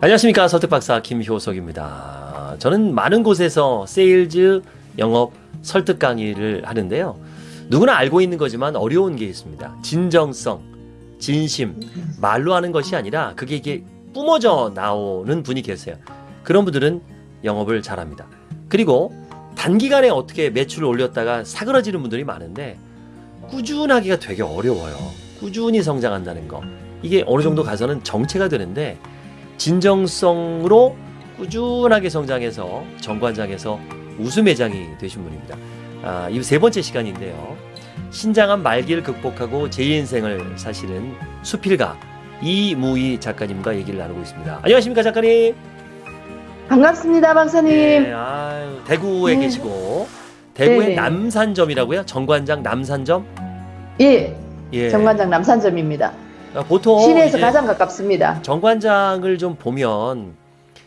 안녕하십니까 설득박사 김효석입니다. 저는 많은 곳에서 세일즈 영업 설득 강의를 하는데요. 누구나 알고 있는 거지만 어려운 게 있습니다. 진정성, 진심, 말로 하는 것이 아니라 그게 이게 뿜어져 나오는 분이 계세요. 그런 분들은 영업을 잘합니다. 그리고 단기간에 어떻게 매출을 올렸다가 사그러지는 분들이 많은데 꾸준하기가 되게 어려워요. 꾸준히 성장한다는 거. 이게 어느 정도 가서는 정체가 되는데 진정성으로 꾸준하게 성장해서 정관장에서 우수 매장이 되신 분입니다. 아, 이 세 번째 시간인데요. 신장암 말기를 극복하고 제2인생을 사시는 수필가 이무희 작가님과 얘기를 나누고 있습니다. 안녕하십니까 작가님? 반갑습니다, 박사님. 네, 아유, 대구에 네. 계시고 대구의 네네. 남산점이라고요? 정관장 남산점? 예, 예. 정관장 남산점입니다. 아, 보통 시내에서 가장 가깝습니다. 정관장을 좀 보면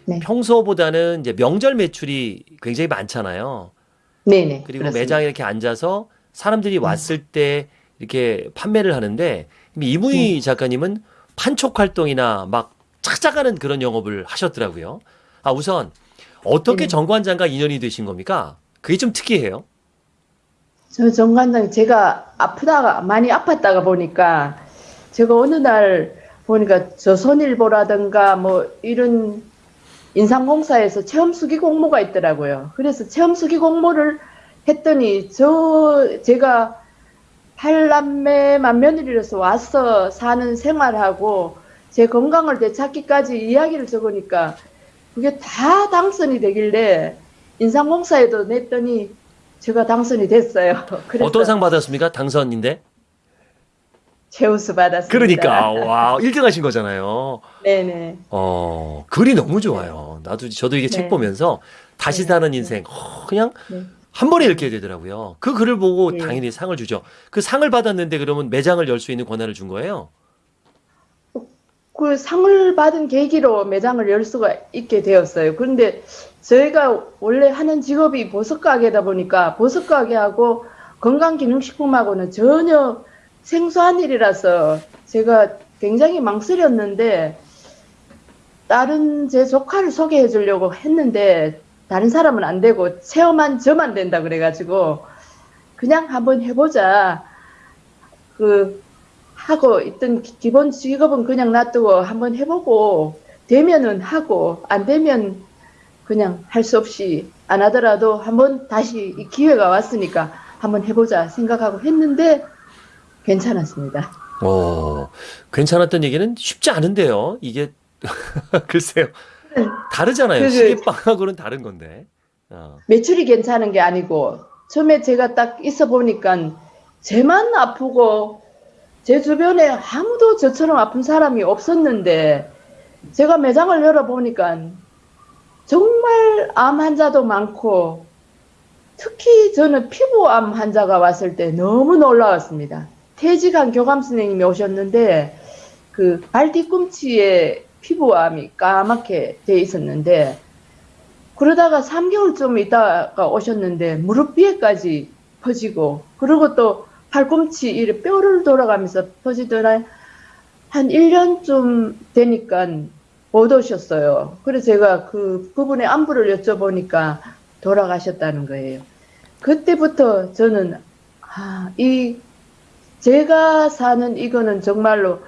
네. 평소보다는 이제 명절 매출이 굉장히 많잖아요. 네네. 그리고 그렇습니다. 매장에 이렇게 앉아서 사람들이 왔을 때 이렇게 판매를 하는데 이무희 네. 작가님은 판촉 활동이나 막 찾아가는 그런 영업을 하셨더라고요. 아 우선 어떻게 네네. 정관장과 인연이 되신 겁니까? 그게 좀 특이해요. 저 정관장 제가 아프다가 많이 아팠다가 보니까 제가 어느 날 보니까 조선일보라든가 뭐 이런 인상공사에서 체험 수기 공모가 있더라고요. 그래서 체험 수기 공모를 했더니 저 제가 팔남매 만 며느리로서 와서 사는 생활하고 제 건강을 되찾기까지 이야기를 적으니까 그게 다 당선이 되길래 인상공사에도 냈더니 제가 당선이 됐어요. 어떤 상 받았습니까? 당선인데. 최우수 받았습니다. 그러니까 와 1등 하신 거잖아요. 네네. 어 글이 너무 좋아요. 나도 저도 이게 책 네. 보면서 다시 네. 사는 인생 어, 그냥 네. 한 번에 읽게 되더라고요. 그 글을 보고 네. 당연히 상을 주죠. 그 상을 받았는데 그러면 매장을 열 수 있는 권한을 준 거예요. 그 상을 받은 계기로 매장을 열 수가 있게 되었어요. 그런데 저희가 원래 하는 직업이 보석 가게다 보니까 보석 가게하고 건강기능식품하고는 전혀 생소한 일이라서 제가 굉장히 망설였는데 다른 제 조카를 소개해 주려고 했는데 다른 사람은 안 되고 체험한 저만 된다 그래가지고 그냥 한번 해보자. 그 하고 있던 기- 기본 직업은 그냥 놔두고 한번 해보고 되면은 하고 안 되면 그냥 할 수 없이 안 하더라도 한번 다시 이 기회가 왔으니까 한번 해보자 생각하고 했는데 괜찮았습니다. 어 괜찮았던 얘기는 쉽지 않은데요. 이게 글쎄요 다르잖아요. 그- 시계빵하고는 다른 건데. 어. 매출이 괜찮은 게 아니고 처음에 제가 딱 있어 보니까 제만 아프고 제 주변에 아무도 저처럼 아픈 사람이 없었는데 제가 매장을 열어 보니까 정말 암 환자도 많고 특히 저는 피부암 환자가 왔을 때 너무 놀라웠습니다. 퇴직한 교감 선생님이 오셨는데 그 발 뒤꿈치에 피부암이 까맣게 돼 있었는데 그러다가 3개월쯤 있다가 오셨는데 무릎 위에까지 퍼지고 그리고 또 팔꿈치 이렇게 뼈를 돌아가면서 퍼지더라 한 1년쯤 되니까 못 오셨어요. 그래서 제가 그 부분의 안부를 여쭤보니까 돌아가셨다는 거예요. 그때부터 저는 아, 이 제가 사는 이거는 정말로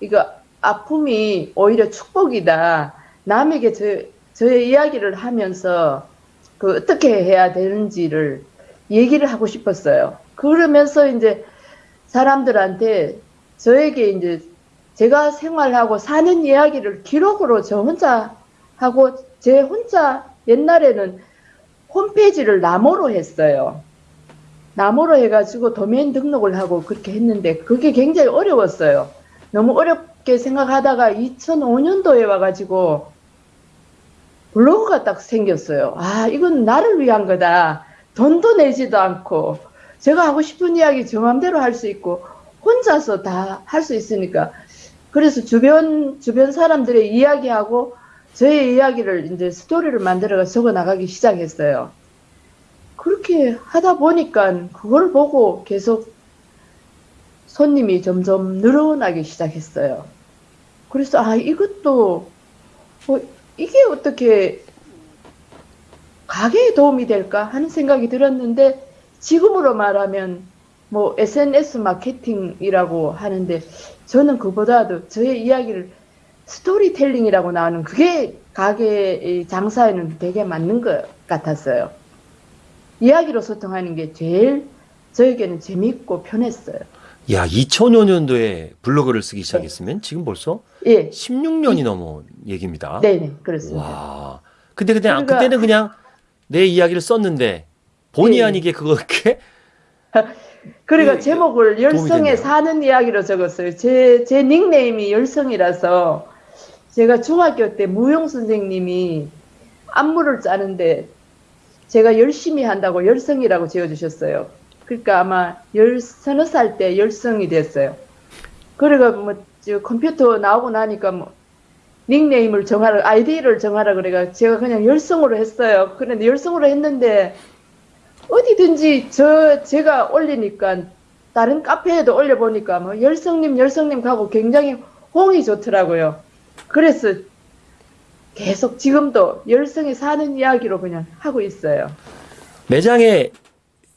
이거 아픔이 오히려 축복이다. 남에게 저, 저의 이야기를 하면서 그 어떻게 해야 되는지를 얘기를 하고 싶었어요. 그러면서 이제 사람들한테 저에게 이제 제가 생활하고 사는 이야기를 기록으로 저 혼자 하고 제 혼자 옛날에는 홈페이지를 나무로 했어요. 나무로 해가지고 도메인 등록을 하고 그렇게 했는데 그게 굉장히 어려웠어요. 너무 어렵게 생각하다가 2005년도에 와가지고 블로그가 딱 생겼어요. 아, 이건 나를 위한 거다. 돈도 내지도 않고 제가 하고 싶은 이야기 저 맘대로 할 수 있고 혼자서 다 할 수 있으니까 그래서 주변 주변 사람들의 이야기하고 저의 이야기를 이제 스토리를 만들어서 적어 나가기 시작했어요. 그렇게 하다 보니까 그걸 보고 계속 손님이 점점 늘어나기 시작했어요. 그래서 아 이것도 어, 이게 어떻게 가게에 도움이 될까 하는 생각이 들었는데 지금으로 말하면 뭐 SNS 마케팅이라고 하는데 저는 그보다도 저의 이야기를 스토리텔링이라고 나오는 그게 가게의 장사에는 되게 맞는 것 같았어요. 이야기로 소통하는 게 제일 저에게는 재밌고 편했어요. 야, 2005년도에 블로그를 쓰기 시작했으면 지금 벌써 예, 16년이 넘은 얘기입니다. 네네 그렇습니다. 와. 근데 그냥 그러니까- 그때는 그냥 내 이야기를 썼는데 본의 예. 아니게 그렇게 그러니까 예, 제목을 도움이 열성에. 사는 이야기로 적었어요. 제, 제 닉네임이 열성이라서 제가 중학교 때 무용 선생님이 안무를 짜는데 제가 열심히 한다고 열성이라고 지어주셨어요. 그러니까 아마 열, 서너 살 때 열성이 됐어요. 그래가 뭐, 저 컴퓨터 나오고 나니까 뭐, 닉네임을 정하라, 아이디를 정하라 그래가 제가 그냥 열성으로 했어요. 그런데 열성으로 했는데 어디든지 저 제가 올리니까 다른 카페에도 올려보니까 뭐 열성님 열성님 하고 굉장히 홍이 좋더라고요. 그래서 계속 지금도 열성에 사는 이야기로 그냥 하고 있어요. 매장에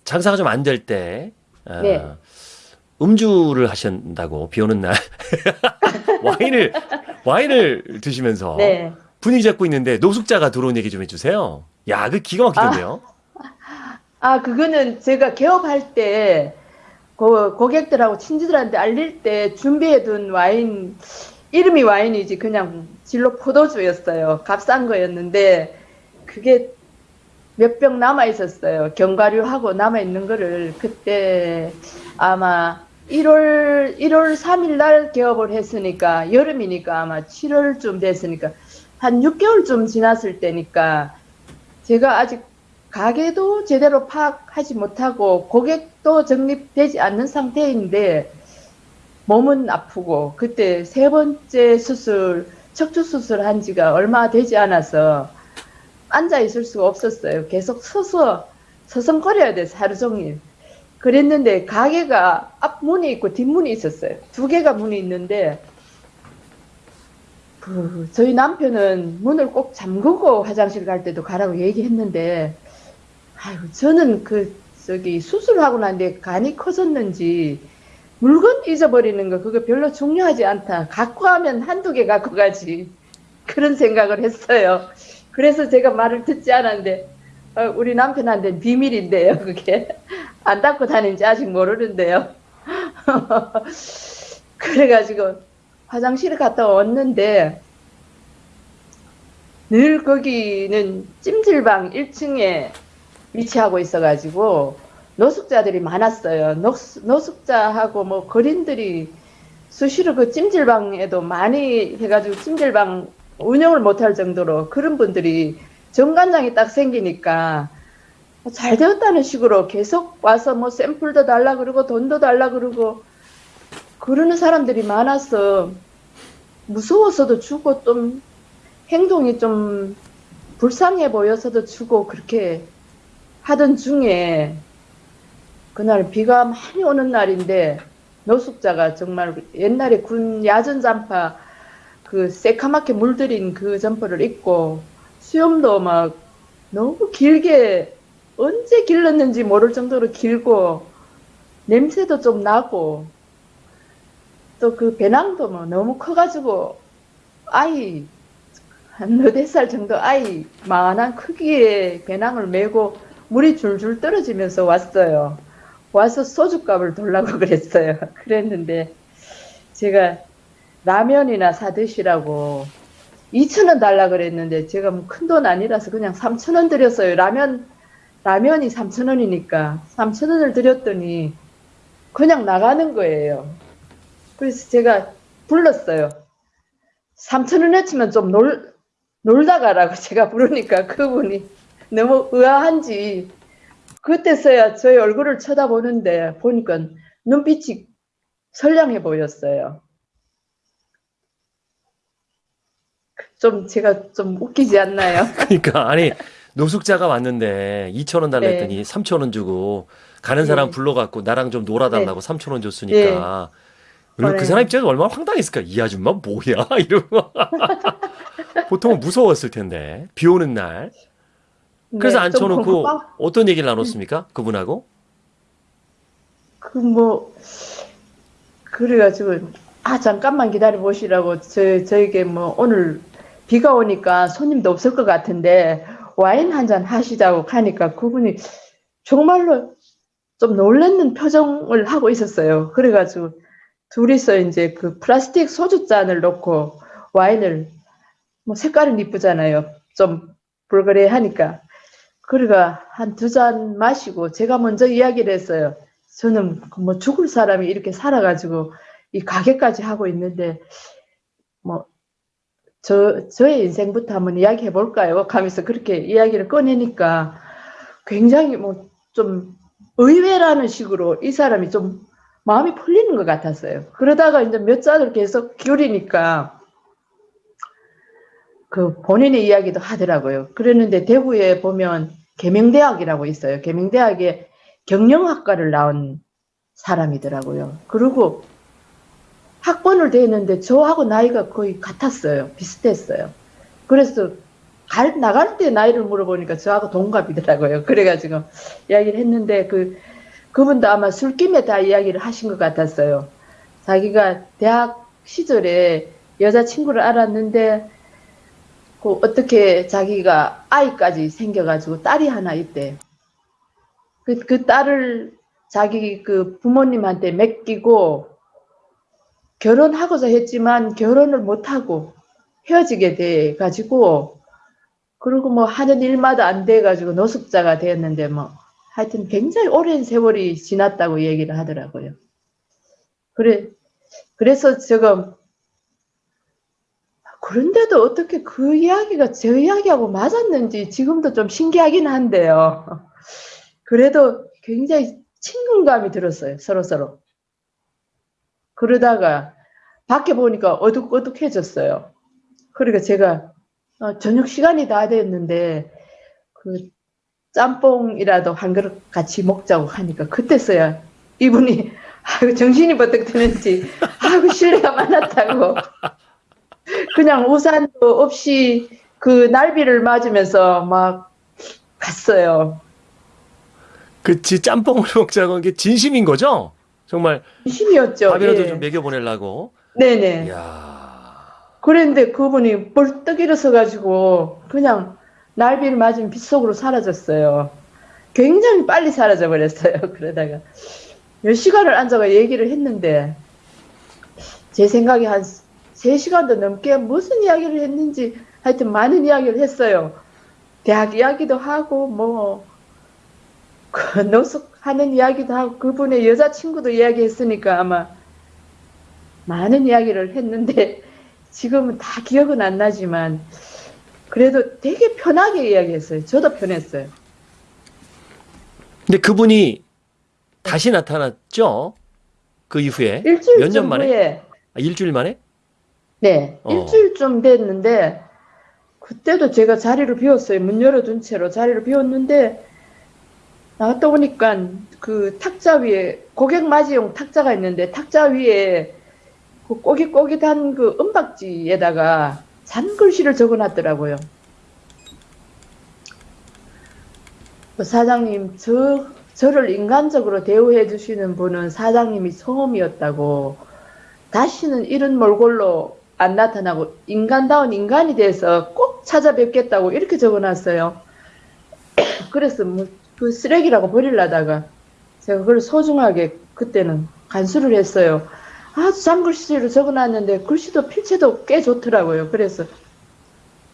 장사가 좀 안 될때 아, 네. 음주를 하신다고 비 오는 날 와인을 와인을 드시면서 네. 분위기 잡고 있는데 노숙자가 들어온 얘기 좀 해주세요. 야, 그 기가 막히던데요. 아 그거는 제가 개업할 때그 고객들하고 친지들한테 알릴 때 준비해둔 와인 이름이 와인이지 그냥 진로 포도주였어요. 값싼 거였는데 그게 몇 병 남아 있었어요. 견과류하고 남아 있는 거를 그때 아마 1월 1월 3일 날 개업을 했으니까 여름이니까 아마 7월쯤 됐으니까 한 6개월쯤 지났을 때니까 제가 아직 가게도 제대로 파악하지 못하고 고객도 정립되지 않는 상태인데 몸은 아프고 그때 세 번째 수술 척추 수술 한 지가 얼마 되지 않아서 앉아 있을 수가 없었어요. 계속 서서 서성거려야 돼서 하루 종일. 그랬는데 가게가 앞문이 있고 뒷문이 있었어요. 두 개가 문이 있는데 그 저희 남편은 문을 꼭 잠그고 화장실 갈 때도 가라고 얘기했는데 아유 저는 그 저기 수술하고 난 뒤에 간이 커졌는지 물건 잊어버리는 거 그거 별로 중요하지 않다. 갖고 가면 한두 개 갖고 가지. 그런 생각을 했어요. 그래서 제가 말을 듣지 않았는데 어, 우리 남편한테는 비밀인데요. 그게 안 닫고 다니는지 아직 모르는데요. 그래가지고 화장실에 갔다 왔는데 늘 거기는 찜질방 1층에 위치하고 있어가지고 노숙자들이 많았어요. 노숙, 노숙자하고 뭐 거린들이 수시로 그 찜질방에도 많이 해가지고 찜질방 운영을 못할 정도로 그런 분들이 정관장이 딱 생기니까 잘 되었다는 식으로 계속 와서 뭐 샘플도 달라 그러고 돈도 달라 그러고 그러는 사람들이 많아서 무서워서도 주고 좀 행동이 좀 불쌍해 보여서도 주고 그렇게 하던 중에 그날 비가 많이 오는 날인데 노숙자가 정말 옛날에 군 야전 잠바 그 새카맣게 물들인 그 점퍼를 입고 수염도 막 너무 길게 언제 길렀는지 모를 정도로 길고 냄새도 좀 나고 또 그 배낭도 뭐 너무 커가지고 아이 한 너댓 살 정도 아이 만한 크기의 배낭을 메고 물이 줄줄 떨어지면서 왔어요. 와서 소주값을 돌라고 그랬어요. 그랬는데 제가 라면이나 사 드시라고 2천원 달라 그랬는데 제가 뭐 큰 돈 아니라서 그냥 3천원 드렸어요. 라면 라면이 3천원이니까 3천원을 드렸더니 그냥 나가는 거예요. 그래서 제가 불렀어요. 3천원 치면 좀 놀, 놀다 가라고 제가 부르니까 그분이 너무 의아한지 그때서야 저의 얼굴을 쳐다보는데 보니까 눈빛이 선량해 보였어요. 좀 제가 좀 웃기지 않나요? 그러니까 아니 노숙자가 왔는데 2천 원 달라 네. 했더니 3천 원 주고 가는 사람 네. 불러갖고 나랑 좀 놀아달라고 3천 원 줬으니까 그리고 그 그래요. 사람 입장에서 얼마나 황당했을까 이 아줌마 뭐야 이러고 보통은 무서웠을 텐데 비 오는 날. 그래서 네, 좀 앉혀놓고 어떤 얘기를 나눴습니까? 그분하고? 그 뭐 그래가지고 아 잠깐만 기다려 보시라고 저 저에게 뭐 오늘 비가 오니까 손님도 없을 것 같은데 와인 한 잔 하시자고 하니까 그분이 정말로 좀 놀라는 표정을 하고 있었어요. 그래가지고 둘이서 이제 그 플라스틱 소주 잔을 놓고 와인을 뭐 색깔은 이쁘잖아요. 좀 불그레하니까 그래가 한두 잔 마시고 제가 먼저 이야기를 했어요. 저는 뭐 죽을 사람이 이렇게 살아가지고 이 가게까지 하고 있는데 뭐 저 저의 인생부터 한번 이야기해 볼까요? 하면서 그렇게 이야기를 꺼내니까 굉장히 뭐 좀 의외라는 식으로 이 사람이 좀 마음이 풀리는 것 같았어요. 그러다가 이제 몇 잔을 계속 기울이니까 그 본인의 이야기도 하더라고요. 그랬는데 대구에 보면 계명대학이라고 있어요. 계명대학에 경영학과를 나온 사람이더라고요. 그리고 학번을 대했는데 저하고 나이가 거의 같았어요. 비슷했어요. 그래서 갈, 나갈 때 나이를 물어보니까 저하고 동갑이더라고요. 그래가지고 이야기를 했는데 그, 그분도 아마 술김에 다 이야기를 하신 것 같았어요. 자기가 대학 시절에 여자친구를 알았는데 그 어떻게 자기가 아이까지 생겨가지고 딸이 하나 있대. 그, 그 딸을 자기 그 부모님한테 맡기고 결혼하고자 했지만 결혼을 못하고 헤어지게 돼 가지고 그리고 뭐 하는 일마다 안 돼 가지고 노숙자가 되었는데 뭐 하여튼 굉장히 오랜 세월이 지났다고 얘기를 하더라고요. 그래 그래서 지금 그런데도 어떻게 그 이야기가 제 이야기하고 맞았는지 지금도 좀 신기하긴 한데요. 그래도 굉장히 친근감이 들었어요. 서로 서로. 그러다가 밖에 보니까 어둑어둑해졌어요. 그러니까 제가 어, 저녁 시간이 다 됐는데 그 짬뽕이라도 한 그릇 같이 먹자고 하니까 그때서야 이분이 아이고 정신이 버뜩 드는지 아이고 신뢰가 많았다고 그냥 우산도 없이 그 날비를 맞으면서 막 갔어요. 그치 짬뽕을 먹자고 한게 진심인 거죠? 정말 심이었죠. 밥이라도 예. 좀 먹여 보내려고. 네네. 이야. 그런데 그분이 벌떡 일어서 가지고 그냥 날비를 맞은 빗속으로 사라졌어요. 굉장히 빨리 사라져 버렸어요. 그러다가 몇 시간을 앉아가 얘기를 했는데 제 생각에 한 3시간도 넘게 무슨 이야기를 했는지 하여튼 많은 이야기를 했어요. 대학 이야기도 하고 뭐 그 노숙하는 이야기도 하고 그분의 여자친구도 이야기했으니까 아마 많은 이야기를 했는데 지금은 다 기억은 안 나지만 그래도 되게 편하게 이야기했어요. 저도 편했어요. 근데 그분이 다시 나타났죠? 그 이후에 일주일 몇 년 만에? 후에 아, 일주일 만에? 네, 어. 일주일쯤 됐는데 그때도 제가 자리를 비웠어요. 문 열어둔 채로 자리를 비웠는데 나갔다 보니까 그 탁자 위에 고객 맞이용 탁자가 있는데 탁자 위에 그 꼬깃꼬깃한 그 은박지에다가 잔글씨를 적어놨더라고요. 그 사장님, 저, 저를 인간적으로 대우해 주시는 분은 사장님이 처음이었다고 다시는 이런 몰골로 안 나타나고 인간다운 인간이 돼서 꼭 찾아뵙겠다고 이렇게 적어놨어요. 그래서 뭐 그 쓰레기라고 버리려다가 제가 그걸 소중하게 그때는 간수를 했어요. 아주 잔글씨로 적어놨는데 글씨도 필체도 꽤 좋더라고요. 그래서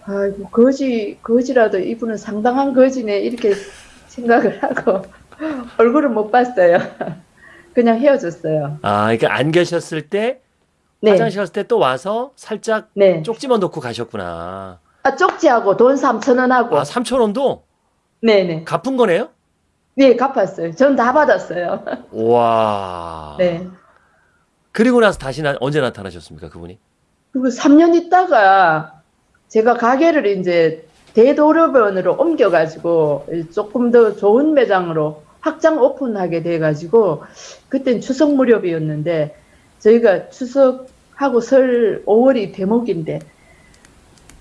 아이고 거지 거지라도 이분은 상당한 거지네 이렇게 생각을 하고 얼굴을 못 봤어요. 그냥 헤어졌어요. 아, 그러니까 안 계셨을 때 네, 화장실 갔을 때 또 와서 살짝 네. 쪽지만 놓고 가셨구나. 아, 쪽지하고 돈 3천 원하고. 아, 3천 원도 네네. 갚은 거네요? 네, 갚았어요. 전 다 받았어요. 와. 네. 그리고 나서 다시 나, 언제 나타나셨습니까, 그분이? 그리고 3년 있다가 제가 가게를 이제 대도로변으로 옮겨가지고 조금 더 좋은 매장으로 확장 오픈하게 돼가지고 그땐 추석 무렵이었는데 저희가 추석 하고 설 5월이 대목인데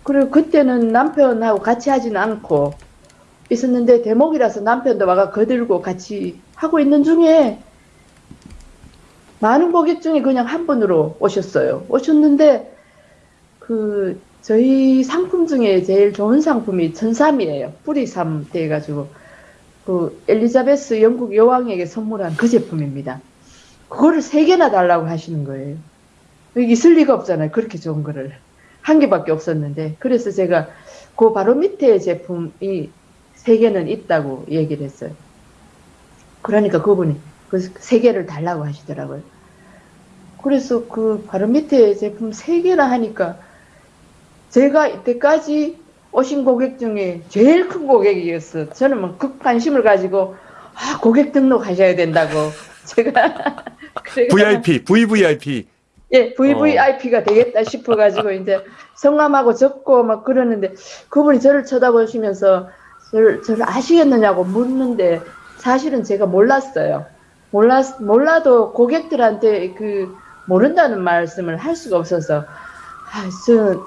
그리고 그때는 남편하고 같이 하지는 않고 있었는데 대목이라서 남편도 와가 거들고 같이 하고 있는 중에 많은 고객 중에 그냥 한 분으로 오셨어요. 오셨는데 그 저희 상품 중에 제일 좋은 상품이 천삼이에요. 뿌리삼 돼가지고 그 엘리자베스 영국 여왕에게 선물한 그 제품입니다. 그거를 세 개나 달라고 하시는 거예요. 있을 리가 없잖아요. 그렇게 좋은 거를. 한 개밖에 없었는데. 그래서 제가 그 바로 밑에 제품이 세 개는 있다고 얘기를 했어요. 그러니까 그분이 그세 개를 달라고 하시더라고요. 그래서 그 바로 밑에 제품 세 개나 하니까 제가 이때까지 오신 고객 중에 제일 큰 고객이었어. 저는 뭐 극관심을 가지고 아, 고객 등록하셔야 된다고 제가 VIP, VVIP. 예, VVIP가 되겠다 싶어가지고 이제 성함하고 적고 막 그러는데 그분이 저를 쳐다보시면서 저를, 저를 아시겠느냐고 묻는데 사실은 제가 몰랐어요. 몰랐, 몰라도 고객들한테 그 모른다는 말씀을 할 수가 없어서 아, 저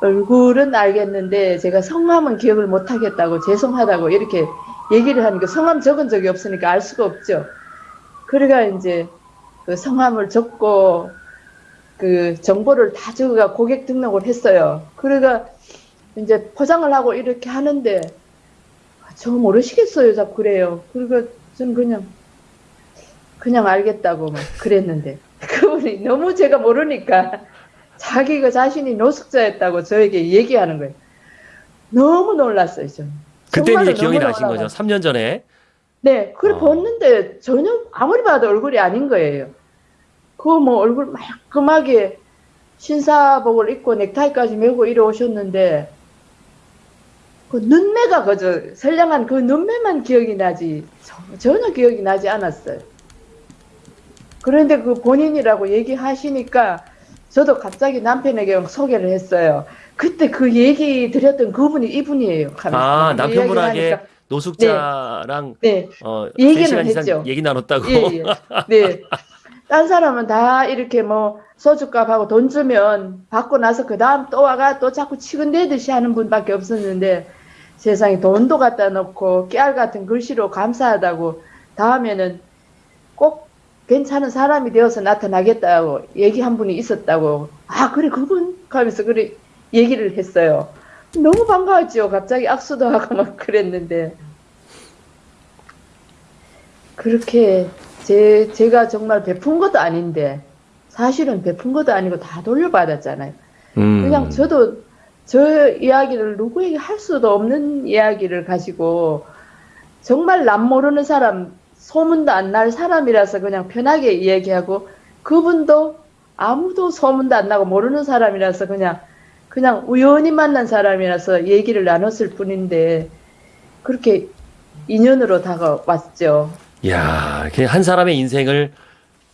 얼굴은 알겠는데 제가 성함은 기억을 못 하겠다고 죄송하다고 이렇게 얘기를 하니까 성함 적은 적이 없으니까 알 수가 없죠. 그래가 이제 그 성함을 적고 그 정보를 다 적어가 고객 등록을 했어요. 그래가 이제 포장을 하고 이렇게 하는데 아, 저 모르시겠어요, 자꾸 그래요. 그러니까 저는 그냥 그냥 알겠다고 막 그랬는데 그분이 너무 제가 모르니까 자기가 자신이 노숙자였다고 저에게 얘기하는 거예요. 너무 놀랐어요, 저는. 그때 이제 기억이 나신 거죠. 놀라가지고. 3년 전에. 네, 그래 어. 봤는데 전혀 아무리 봐도 얼굴이 아닌 거예요. 그 뭐 얼굴 말끔하게 신사복을 입고 넥타이까지 메고 이래 오셨는데 그 눈매가 그저 선량한 그 눈매만 기억이 나지 저- 전혀 기억이 나지 않았어요. 그런데 그 본인이라고 얘기하시니까 저도 갑자기 남편에게 소개를 했어요. 그때 그 얘기 드렸던 그분이 이분이에요. 아, 그 남편분에게 얘기를. 노숙자랑 네, 어, 얘기는 3시간 이상 했죠. 얘기 나눴다고. 예, 예. 네. 딴 사람은 다 이렇게 뭐 소주값하고 돈 주면 받고 나서 그 다음 또 와가 또 자꾸 치근대듯이 하는 분밖에 없었는데 세상에 돈도 갖다 놓고 깨알 같은 글씨로 감사하다고 다음에는 꼭 괜찮은 사람이 되어서 나타나겠다고 얘기한 분이 있었다고 아 그래 그분 하면서 그래 얘기를 했어요. 너무 반가웠죠. 갑자기 악수도 하고 막 그랬는데 그렇게 제, 제가 정말 베푼 것도 아닌데 사실은 베푼 것도 아니고 다 돌려받았잖아요. 음. 그냥 저도 저 이야기를 누구에게 할 수도 없는 이야기를 가지고 정말 남 모르는 사람, 소문도 안 날 사람이라서 그냥 편하게 이야기하고 그분도 아무도 소문도 안 나고 모르는 사람이라서 그냥 그냥 우연히 만난 사람이라서 얘기를 나눴을 뿐인데 그렇게 인연으로 다가왔죠. 야, 그한 사람의 인생을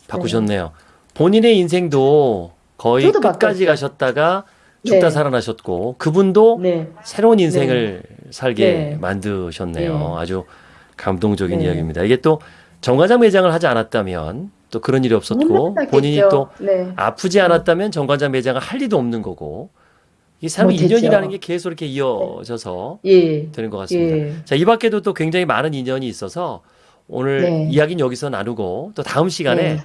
바꾸셨네요. 본인의 인생도 거의 끝까지 바꿨죠. 가셨다가 죽다 네. 살아나셨고 그분도 네. 새로운 인생을 살게 네. 만드셨네요. 네. 아주 감동적인 네. 이야기입니다. 이게 또 정관장 매장을 하지 않았다면 또 그런 일이 없었고. 본인이 또 네. 아프지 않았다면 정관장 매장을 할 리도 없는 거고 이 삶의. 인연이라는 게 계속 이렇게 이어져서 예. 되는 것 같습니다. 예. 자, 이 밖에도 또 굉장히 많은 인연이 있어서 오늘 네. 이야기는 여기서 나누고 또 다음 시간에 네.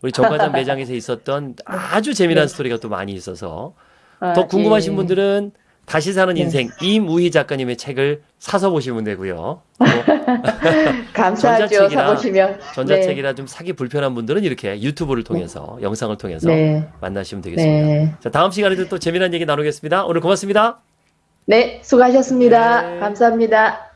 우리 정관장 매장에서 있었던 아주 재미난 네. 스토리가 또 많이 있어서 아, 더 궁금하신 예. 분들은 다시 사는 네. 인생 임우희 작가님의 책을 사서 보시면 되고요. 또 감사하죠. 전자책이나 사보시면. 전자책이라 좀 사기 불편한 분들은 이렇게 유튜브를 통해서 영상을 통해서 네. 만나시면 되겠습니다. 네. 자, 다음 시간에도 또 재미난 얘기 나누겠습니다. 오늘 고맙습니다. 네. 수고하셨습니다. 네. 감사합니다.